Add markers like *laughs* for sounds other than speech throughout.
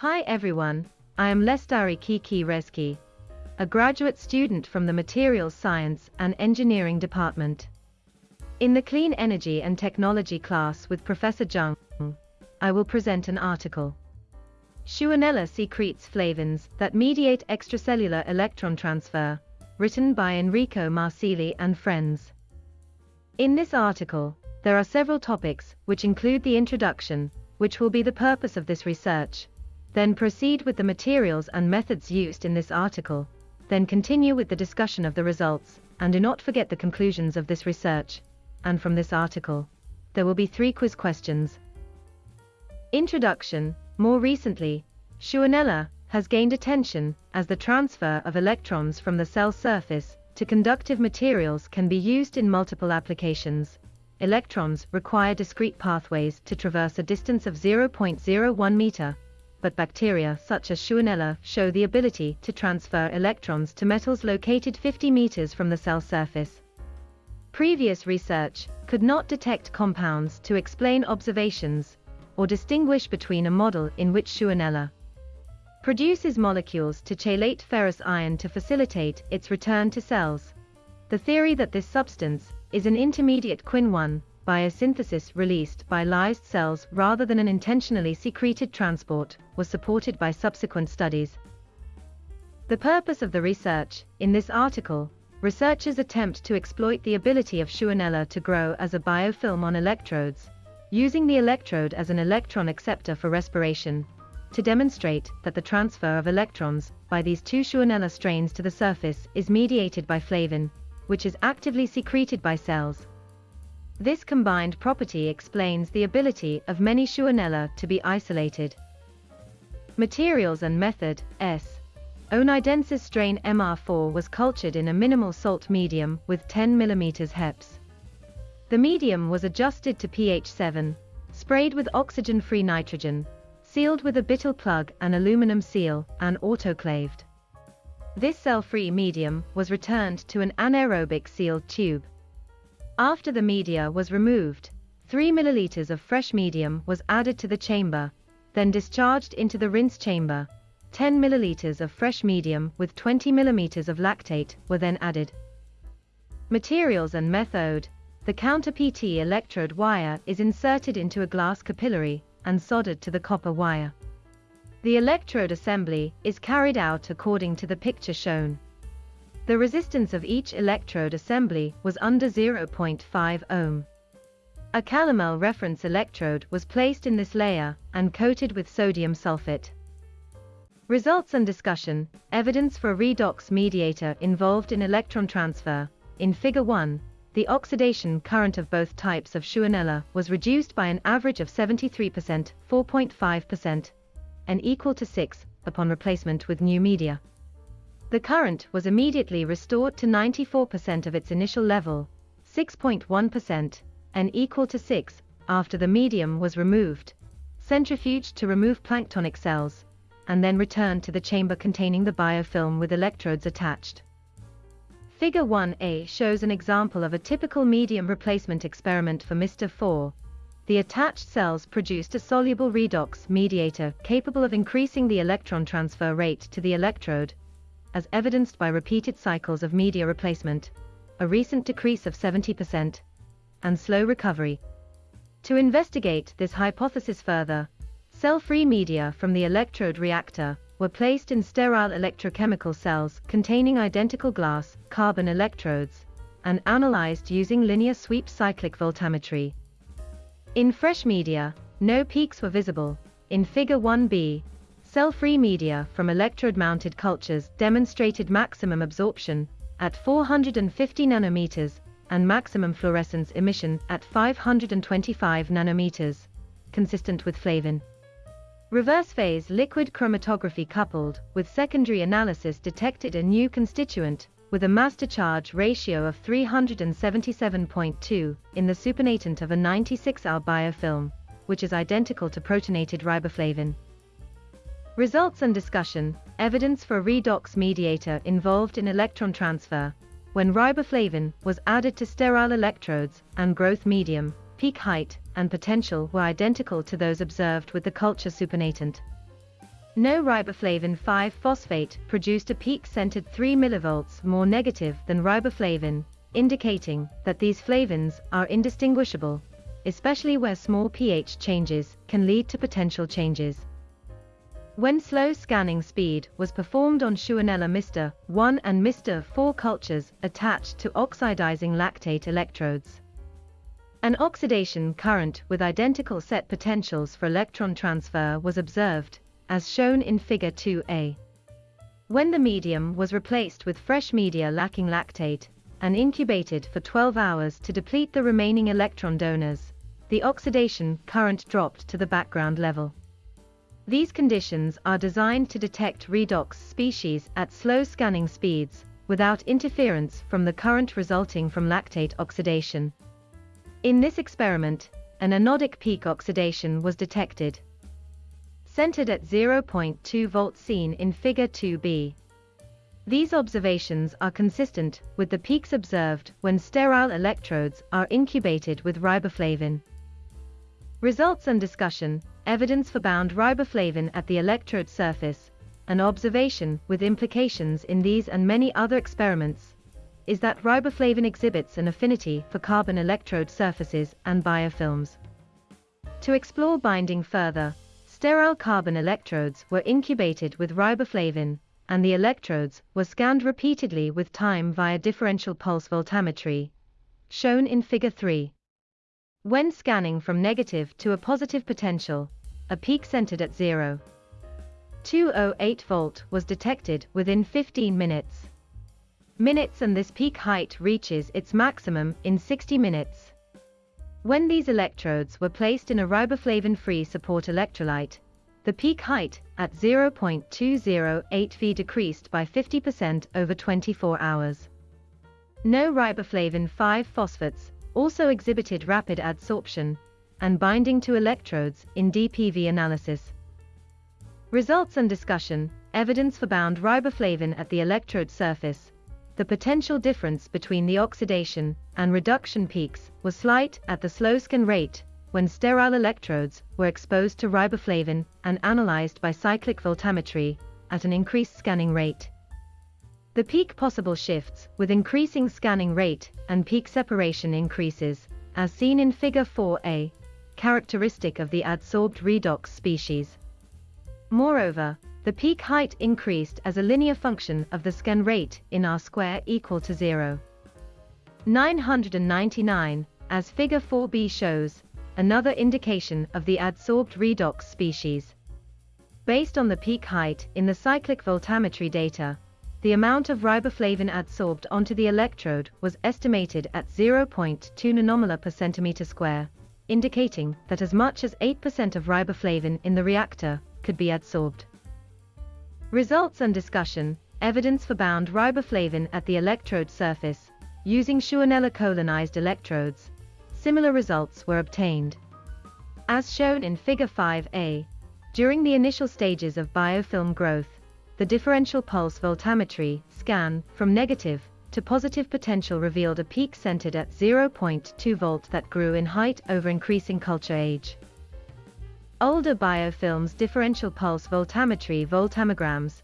Hi everyone, I am Lestari Kiki Reski, a graduate student from the Materials Science and Engineering Department. In the Clean Energy and Technology class with Professor Zhang, I will present an article. Shewanella secretes flavins that mediate extracellular electron transfer, written by Enrico Marsili and friends. In this article, there are several topics, which include the introduction, which will be the purpose of this research, then proceed with the materials and methods used in this article, then continue with the discussion of the results, and do not forget the conclusions of this research, and from this article. There will be three quiz questions. Introduction More recently, Shewanella has gained attention as the transfer of electrons from the cell surface to conductive materials can be used in multiple applications. Electrons require discrete pathways to traverse a distance of 0.01 meter, but bacteria such as Shewanella show the ability to transfer electrons to metals located 50 meters from the cell surface. Previous research could not detect compounds to explain observations or distinguish between a model in which Shewanella produces molecules to chelate ferrous iron to facilitate its return to cells. The theory that this substance is an intermediate quin-1 biosynthesis released by lysed cells rather than an intentionally secreted transport was supported by subsequent studies. The purpose of the research, in this article, researchers attempt to exploit the ability of Shewanella to grow as a biofilm on electrodes, using the electrode as an electron acceptor for respiration, to demonstrate that the transfer of electrons by these two Shewanella strains to the surface is mediated by flavin, which is actively secreted by cells. This combined property explains the ability of many Shewanella to be isolated. Materials and method, S. oneidensis strain MR4 was cultured in a minimal salt medium with 10 mm HEPES. The medium was adjusted to pH 7, sprayed with oxygen-free nitrogen, sealed with a butyl plug and aluminum seal, and autoclaved. This cell-free medium was returned to an anaerobic sealed tube. After the media was removed, 3 ml of fresh medium was added to the chamber, then discharged into the rinse chamber. 10 ml of fresh medium with 20 mm of lactate were then added. Materials and method. The counter PT electrode wire is inserted into a glass capillary and soldered to the copper wire. The electrode assembly is carried out according to the picture shown. The resistance of each electrode assembly was under 0.5 ohm. A calomel reference electrode was placed in this layer and coated with sodium sulfate. Results and discussion, evidence for a redox mediator involved in electron transfer. In Figure 1, the oxidation current of both types of Shewanella was reduced by an average of 73%, 4.5%, and equal to 6, upon replacement with new media. The current was immediately restored to 94% of its initial level, 6.1%, and equal to 6, after the medium was removed, centrifuged to remove planktonic cells, and then returned to the chamber containing the biofilm with electrodes attached. Figure 1a shows an example of a typical medium replacement experiment for MR4. The attached cells produced a soluble redox mediator capable of increasing the electron transfer rate to the electrode, as evidenced by repeated cycles of media replacement, a recent decrease of 70%, and slow recovery. To investigate this hypothesis further, cell-free media from the electrode reactor were placed in sterile electrochemical cells containing identical glass, carbon electrodes, and analyzed using linear sweep cyclic voltammetry. In fresh media, no peaks were visible. In Figure 1b, Cell-free media from electrode-mounted cultures demonstrated maximum absorption at 450 nanometers and maximum fluorescence emission at 525 nanometers, consistent with flavin. Reverse phase liquid chromatography coupled with secondary analysis detected a new constituent with a mass-to-charge ratio of 377.2 in the supernatant of a 96L biofilm, which is identical to protonated riboflavin. Results and discussion, evidence for a redox mediator involved in electron transfer. When riboflavin was added to sterile electrodes and growth medium, peak height and potential were identical to those observed with the culture supernatant. No riboflavin 5-phosphate produced a peak-centered 3 mV more negative than riboflavin, indicating that these flavins are indistinguishable, especially where small pH changes can lead to potential changes. When slow scanning speed was performed on Shewanella Mr. 1 and MR4 cultures attached to oxidizing lactate electrodes. An oxidation current with identical set potentials for electron transfer was observed, as shown in Figure 2a. When the medium was replaced with fresh media lacking lactate, and incubated for 12 hours to deplete the remaining electron donors, the oxidation current dropped to the background level. These conditions are designed to detect redox species at slow scanning speeds, without interference from the current resulting from lactate oxidation. In this experiment, an anodic peak oxidation was detected. Centered at 0.2 volts seen in Figure 2b. These observations are consistent with the peaks observed when sterile electrodes are incubated with riboflavin. Results and discussion, evidence for bound riboflavin at the electrode surface, an observation with implications in these and many other experiments, is that riboflavin exhibits an affinity for carbon electrode surfaces and biofilms. To explore binding further, sterile carbon electrodes were incubated with riboflavin, and the electrodes were scanned repeatedly with time via differential pulse voltammetry, shown in Figure 3. When scanning from negative to a positive potential, a peak centered at 0. 208 volt was detected within 15 minutes. Minutes and this peak height reaches its maximum in 60 minutes. When these electrodes were placed in a riboflavin-free support electrolyte, the peak height at 0.208 V decreased by 50% over 24 hours. No riboflavin 5-phosphates also exhibited rapid adsorption and binding to electrodes in DPV analysis. Results and discussion, evidence for bound riboflavin at the electrode surface, the potential difference between the oxidation and reduction peaks was slight at the slow scan rate when sterile electrodes were exposed to riboflavin and analyzed by cyclic voltammetry at an increased scanning rate. The peak possible shifts with increasing scanning rate and peak separation increases, as seen in Figure 4a, characteristic of the adsorbed redox species. Moreover, the peak height increased as a linear function of the scan rate in R square equal to 0. 999, as Figure 4b shows, another indication of the adsorbed redox species. Based on the peak height in the cyclic voltammetry data, the amount of riboflavin adsorbed onto the electrode was estimated at 0.2 nanomolar per centimeter square, indicating that as much as 8% of riboflavin in the reactor could be adsorbed. Results and discussion, evidence for bound riboflavin at the electrode surface, using Shewanella colonized electrodes, similar results were obtained. As shown in Figure 5a, during the initial stages of biofilm growth, the differential pulse voltammetry scan from negative to positive potential revealed a peak centered at 0.2 volt that grew in height over increasing culture age. Older biofilms differential pulse voltammetry voltammograms,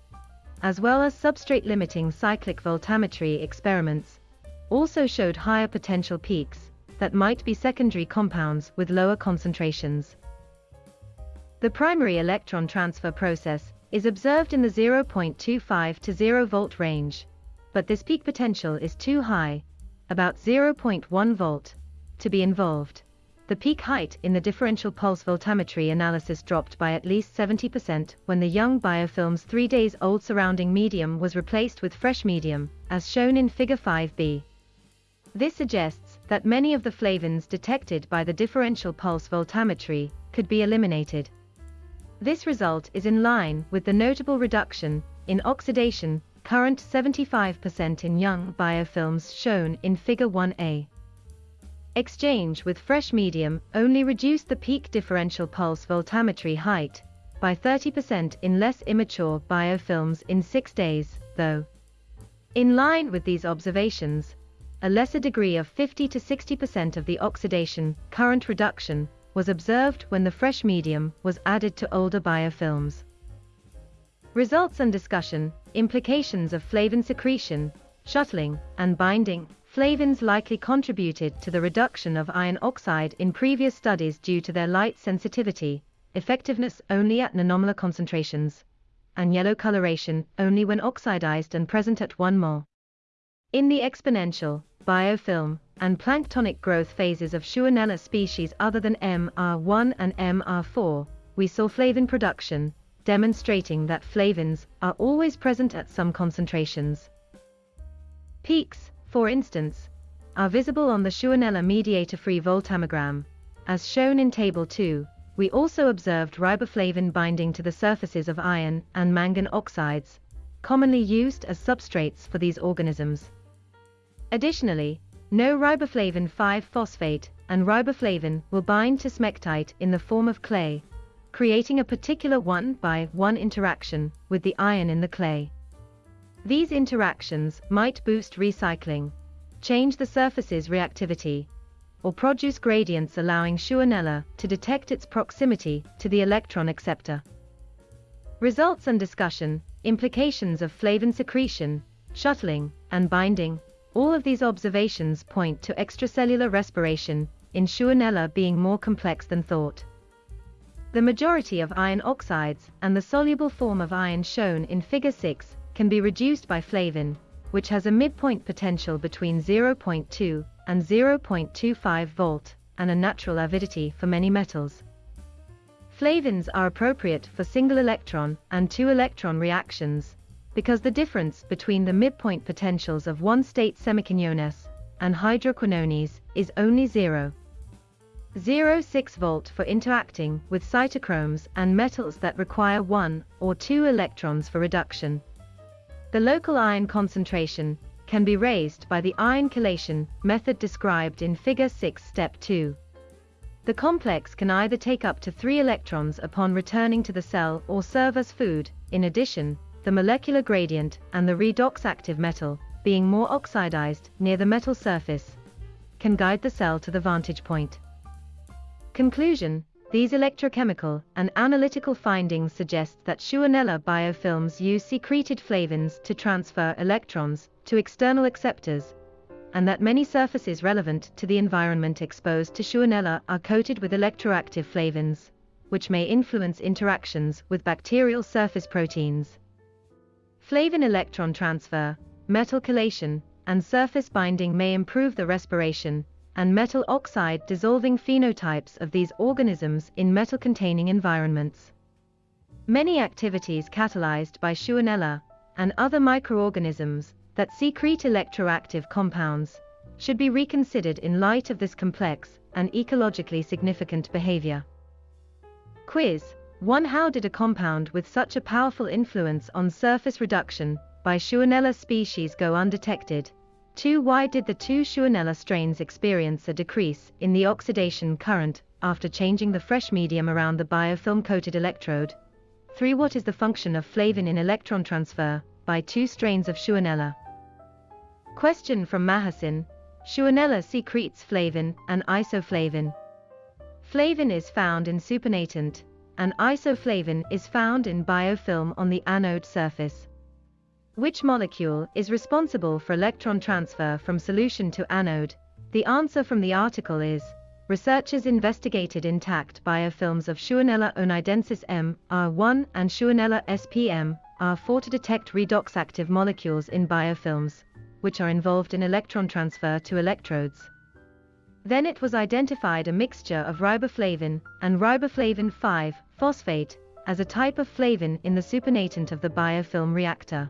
as well as substrate limiting cyclic voltammetry experiments, also showed higher potential peaks, that might be secondary compounds with lower concentrations. The primary electron transfer process is observed in the 0.25 to 0 volt range, but this peak potential is too high, about 0.1 volt, to be involved. The peak height in the differential pulse voltammetry analysis dropped by at least 70% when the young biofilm's three days old surrounding medium was replaced with fresh medium, as shown in Figure 5b. This suggests that many of the flavins detected by the differential pulse voltammetry could be eliminated. This result is in line with the notable reduction in oxidation current 75% in young biofilms shown in Figure 1a. Exchange with fresh medium only reduced the peak differential pulse voltammetry height by 30% in less immature biofilms in 6 days, though. In line with these observations, a lesser degree of 50 to 60% of the oxidation current reduction was observed when the fresh medium was added to older biofilms. Results and discussion, implications of flavin secretion, shuttling, and binding. Flavins likely contributed to the reduction of iron oxide in previous studies due to their light sensitivity, effectiveness only at nanomolar concentrations, and yellow coloration only when oxidized and present at 1 mol. In the exponential, biofilm, and planktonic growth phases of Shewanella species other than MR1 and MR4, we saw flavin production, demonstrating that flavins are always present at some concentrations. Peaks, for instance, are visible on the Shewanella mediator-free voltammogram. As shown in Table 2, we also observed riboflavin binding to the surfaces of iron and mangan oxides, commonly used as substrates for these organisms. Additionally, no riboflavin 5-phosphate and riboflavin will bind to smectite in the form of clay, creating a particular 1 by 1 interaction with the iron in the clay. These interactions might boost recycling, change the surface's reactivity, or produce gradients allowing Shewanella to detect its proximity to the electron acceptor. Results and discussion, implications of flavin secretion, shuttling, and binding, all of these observations point to extracellular respiration, in Shewanella being more complex than thought. The majority of iron oxides and the soluble form of iron shown in Figure 6 can be reduced by flavin, which has a midpoint potential between 0.2 and 0.25 volt and a natural avidity for many metals. Flavins are appropriate for single electron and two electron reactions, because the difference between the midpoint potentials of one-state semiquinones and hydroquinones is only 0. 0.6 volt for interacting with cytochromes and metals that require one or two electrons for reduction. The local iron concentration can be raised by the iron chelation method described in Figure 6 Step 2. The complex can either take up to three electrons upon returning to the cell or serve as food. In addition, the molecular gradient and the redox active metal, being more oxidized near the metal surface, can guide the cell to the vantage point. Conclusion These electrochemical and analytical findings suggest that Shewanella biofilms use secreted flavins to transfer electrons to external acceptors, and that many surfaces relevant to the environment exposed to Shewanella are coated with electroactive flavins, which may influence interactions with bacterial surface proteins. Flavin electron transfer, metal chelation, and surface binding may improve the respiration and metal oxide dissolving phenotypes of these organisms in metal-containing environments. Many activities catalyzed by Shewanella and other microorganisms that secrete electroactive compounds should be reconsidered in light of this complex and ecologically significant behavior. Quiz 1. How did a compound with such a powerful influence on surface reduction by Shewanella species go undetected? 2. Why did the two Shewanella strains experience a decrease in the oxidation current after changing the fresh medium around the biofilm-coated electrode? 3. What is the function of flavin in electron transfer by two strains of Shewanella? Question from Mahasin. Shewanella secretes flavin and isoflavin. Flavin is found in supernatant, and isoflavin is found in biofilm on the anode surface. Which molecule is responsible for electron transfer from solution to anode? The answer from the article is Researchers investigated intact biofilms of Shewanella oneidensis M, R1 and Shewanella SPM, R4 to detect redox active molecules in biofilms, which are involved in electron transfer to electrodes. Then it was identified a mixture of riboflavin and riboflavin 5 phosphate as a type of flavin in the supernatant of the biofilm reactor.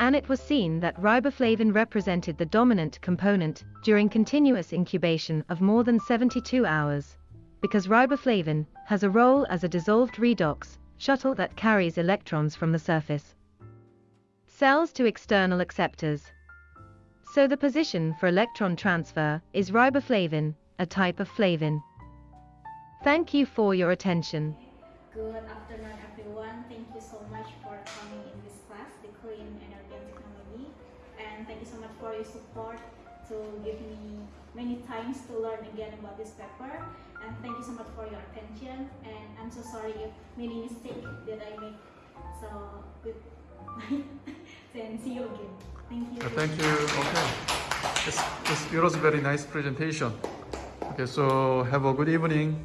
And it was seen that riboflavin represented the dominant component during continuous incubation of more than 72 hours, because riboflavin has a role as a dissolved redox shuttle that carries electrons from the surface cells to external acceptors. So the position for electron transfer is riboflavin, a type of flavin. Thank you for your attention. Good afternoon, everyone. Thank you so much for coming in this class, the Clean Energy and Technology. And thank you so much for your support to give me many times to learn again about this paper. And thank you so much for your attention. And I'm so sorry if many mistakes that I make So good *laughs* night *laughs* see you again. Thank you. Uh, thank you. Okay. It's, it's, it was a very nice presentation. Okay, so have a good evening.